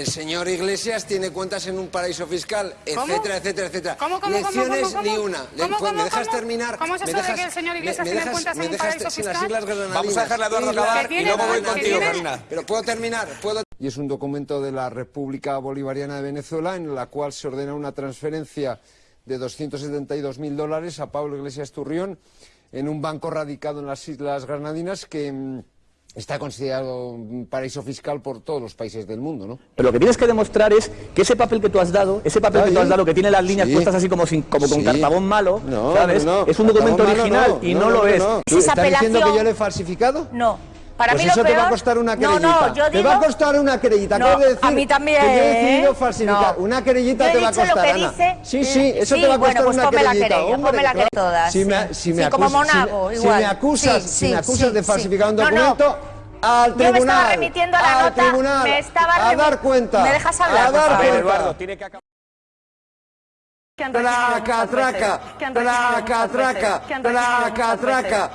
el señor Iglesias tiene cuentas en un paraíso fiscal, ¿Cómo? etcétera, etcétera, etcétera. ¿Cómo, cómo, cómo, Lecciones cómo, cómo? ni una. Le- ¿Cómo, cómo, ¿Me dejas cómo? terminar? ¿Cómo es ¿Me eso de dejas- que el señor me- Iglesias me tiene dejas- cuentas en me un paraíso sin las fiscal? Granadinas? Vamos a dejarle a Eduardo acabar tiene y luego voy contigo, tiene- Carolina. pero puedo terminar, puedo... Y es un documento de la República Bolivariana de Venezuela en la cual se ordena una transferencia de 272 mil dólares a Pablo Iglesias Turrión en un banco radicado en las Islas Granadinas que mm, está considerado un paraíso fiscal por todos los países del mundo, ¿no? Pero lo que tienes que demostrar es que ese papel que tú has dado, ese papel que tú has dado, que tiene las líneas Sí. puestas así como, sin- como con Sí. cartabón malo, No, ¿sabes? no, no, es un documento malo original no, y no, lo es. no. Si esa ¿Estás diciendo que yo le he falsificado? No. Para pues mí eso lo te va a peor- costar una No, querellita. no, yo Te digo... va a costar una querellita. No, decir a mí también, Que yo he decidido ¿eh? falsificar. No. Una querellita Yo te va a dicho lo costar, que Ana. dice- Sí, sí, eso Sí, te va a bueno, costar pues una querellita. hombre, la claro. querella todas, Si me, si me Sí, como acusas- Monago, si, me- igual. si me acusas, Sí, si me acusas sí, de sí. falsificar un No, no. documento... Al Yo me tribunal, estaba remitiendo a la al nota, tribunal, me estaba a remi- dar cuenta, ¿Me dejas hablar, a dar? A cuenta. Eduardo, tiene que acabar. Traca, traca, traca, traca, traca, traca,